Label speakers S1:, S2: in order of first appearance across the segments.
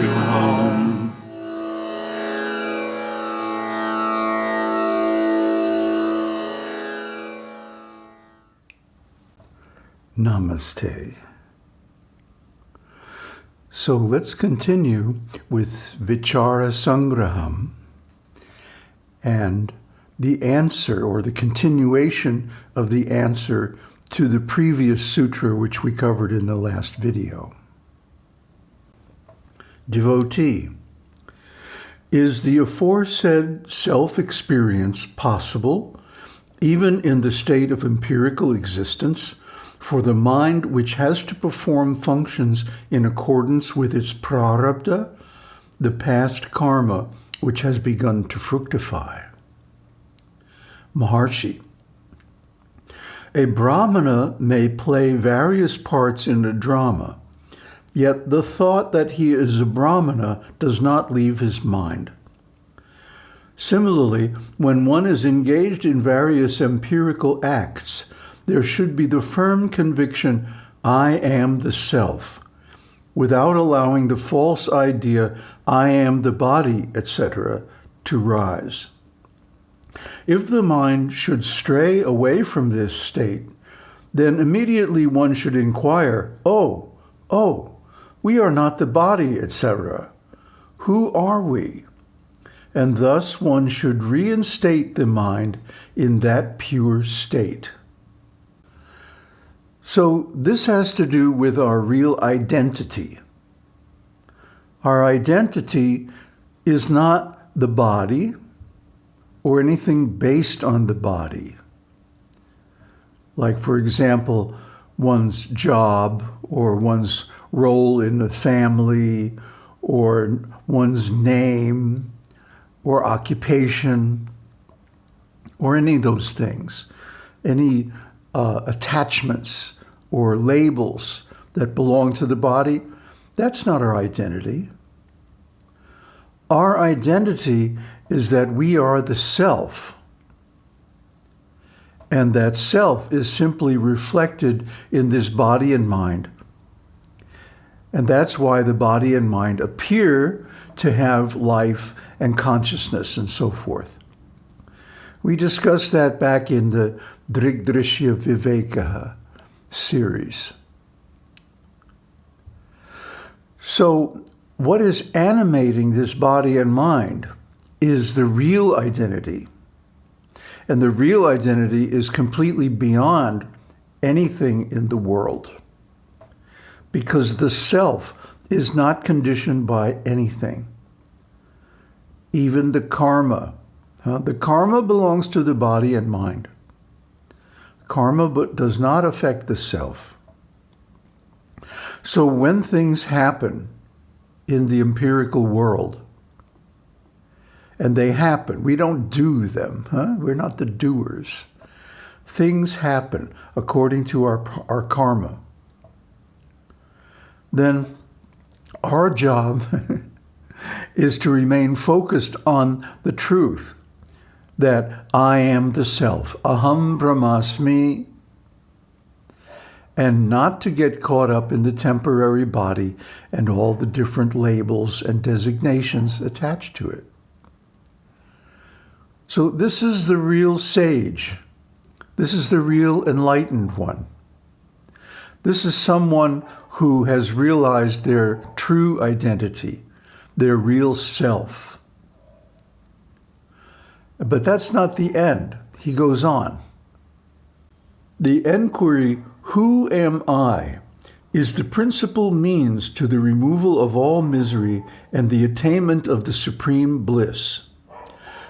S1: to home.
S2: Namaste. So let's continue with Vichara Sangraham and the answer or the continuation of the answer to the previous sutra which we covered in the last video. Devotee, is the aforesaid self-experience possible even in the state of empirical existence for the mind which has to perform functions in accordance with its prarabdha, the past karma which has begun to fructify. Maharshi, a Brahmana may play various parts in a drama, yet the thought that he is a Brahmana does not leave his mind. Similarly, when one is engaged in various empirical acts, there should be the firm conviction, I am the self, without allowing the false idea, I am the body, etc., to rise. If the mind should stray away from this state, then immediately one should inquire, oh, oh, we are not the body, etc. Who are we? And thus one should reinstate the mind in that pure state. So this has to do with our real identity. Our identity is not the body or anything based on the body. Like, for example, one's job or one's role in the family or one's name or occupation or any of those things, any uh, attachments or labels that belong to the body, that's not our identity. Our identity is that we are the self. And that self is simply reflected in this body and mind. And that's why the body and mind appear to have life and consciousness and so forth. We discussed that back in the Drigdrishya Viveka series. So what is animating this body and mind is the real identity. And the real identity is completely beyond anything in the world. Because the self is not conditioned by anything. Even the karma. Uh, the karma belongs to the body and mind. Karma but does not affect the self. So when things happen in the empirical world, and they happen, we don't do them, huh? we're not the doers. Things happen according to our, our karma. Then our job is to remain focused on the truth that I am the self, aham brahmasmi, and not to get caught up in the temporary body and all the different labels and designations attached to it. So this is the real sage. This is the real enlightened one. This is someone who has realized their true identity, their real self. But that's not the end. He goes on. The enquiry, who am I, is the principal means to the removal of all misery and the attainment of the supreme bliss.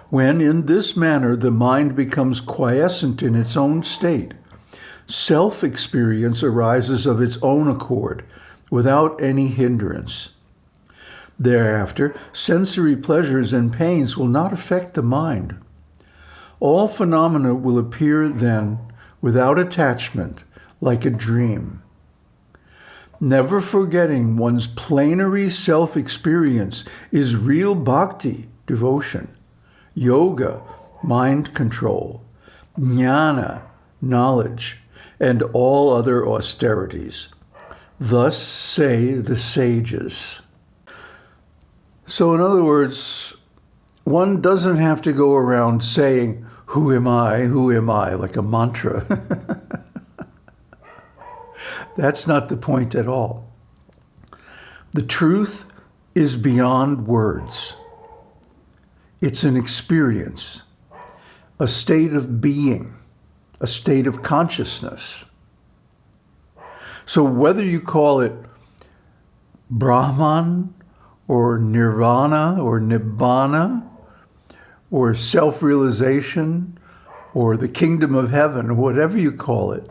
S2: When in this manner the mind becomes quiescent in its own state, self-experience arises of its own accord, without any hindrance. Thereafter, sensory pleasures and pains will not affect the mind. All phenomena will appear then without attachment, like a dream. Never forgetting one's plenary self-experience is real bhakti, devotion, yoga, mind control, jnana, knowledge, and all other austerities. Thus say the sages. So in other words, one doesn't have to go around saying, who am I, who am I, like a mantra. That's not the point at all. The truth is beyond words. It's an experience, a state of being, a state of consciousness. So whether you call it Brahman or Nirvana or Nibbana or self-realization or the kingdom of heaven, or whatever you call it,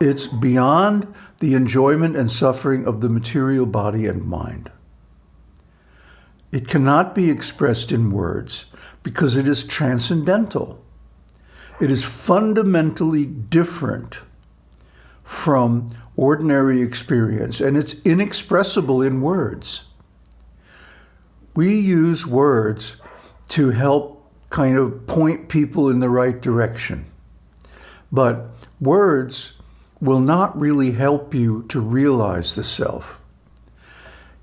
S2: it's beyond the enjoyment and suffering of the material body and mind. It cannot be expressed in words because it is transcendental. It is fundamentally different from ordinary experience, and it's inexpressible in words. We use words to help kind of point people in the right direction. But words will not really help you to realize the self.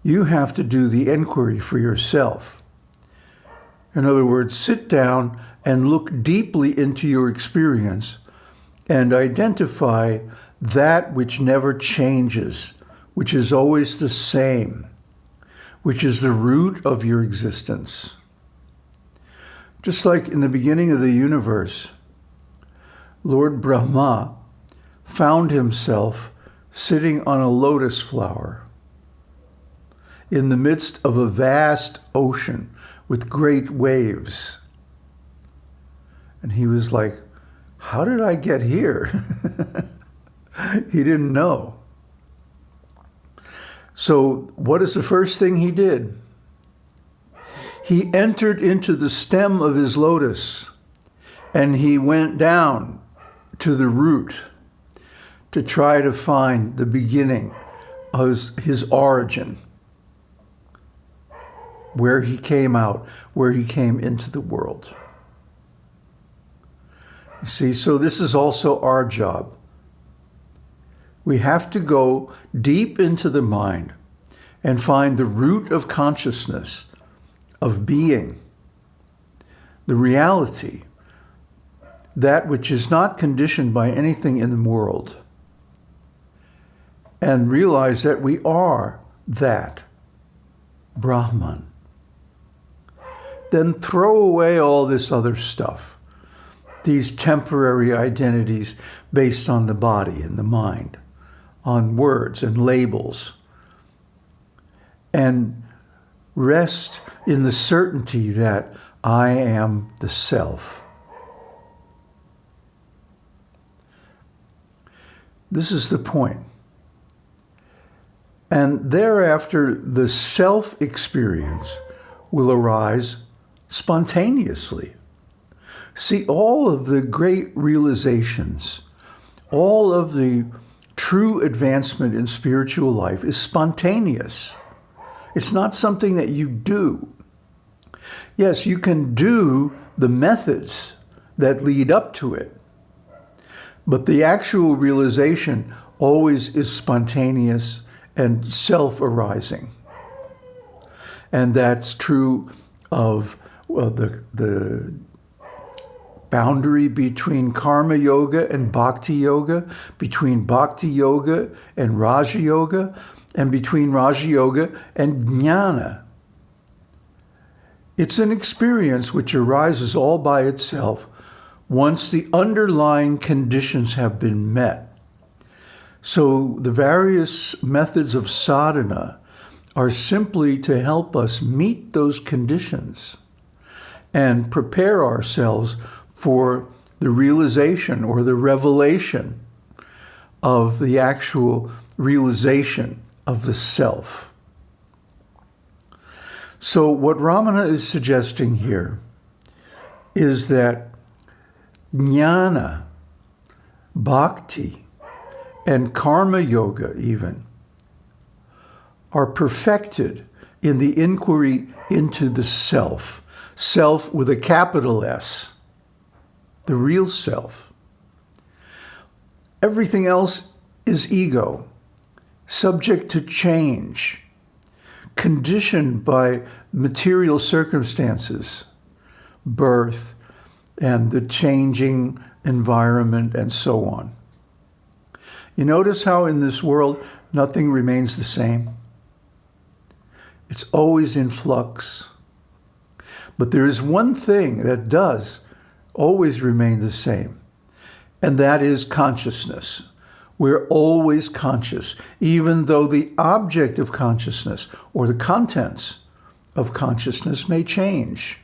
S2: You have to do the inquiry for yourself. In other words, sit down and look deeply into your experience and identify that which never changes, which is always the same, which is the root of your existence. Just like in the beginning of the universe, Lord Brahma found himself sitting on a lotus flower in the midst of a vast ocean with great waves. And he was like, how did I get here? he didn't know. So what is the first thing he did? He entered into the stem of his lotus and he went down to the root to try to find the beginning of his, his origin where he came out, where he came into the world. See, so this is also our job. We have to go deep into the mind and find the root of consciousness, of being, the reality, that which is not conditioned by anything in the world, and realize that we are that Brahman then throw away all this other stuff, these temporary identities based on the body and the mind, on words and labels, and rest in the certainty that I am the self. This is the point. And thereafter, the self-experience will arise spontaneously. See, all of the great realizations, all of the true advancement in spiritual life is spontaneous. It's not something that you do. Yes, you can do the methods that lead up to it, but the actual realization always is spontaneous and self-arising. And that's true of well, the, the boundary between karma yoga and bhakti yoga, between bhakti yoga and raja yoga, and between raja yoga and jnana. It's an experience which arises all by itself once the underlying conditions have been met. So the various methods of sadhana are simply to help us meet those conditions and prepare ourselves for the realization or the revelation of the actual realization of the self. So what Ramana is suggesting here is that jnana, bhakti, and karma yoga even are perfected in the inquiry into the self self with a capital S, the real self. Everything else is ego, subject to change, conditioned by material circumstances, birth, and the changing environment, and so on. You notice how in this world nothing remains the same? It's always in flux. But there is one thing that does always remain the same, and that is consciousness. We're always conscious, even though the object of consciousness or the contents of consciousness may change.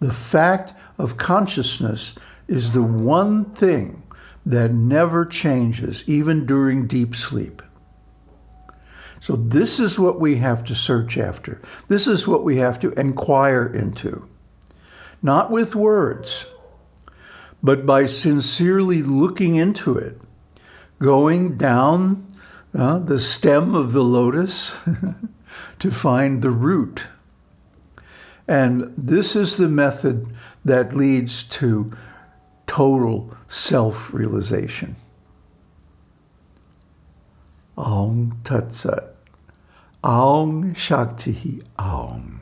S2: The fact of consciousness is the one thing that never changes, even during deep sleep. So this is what we have to search after. This is what we have to inquire into. Not with words, but by sincerely looking into it, going down uh, the stem of the lotus to find the root. And this is the method that leads to total self-realization. Aum Tat Sat. Aum Shakti Aum.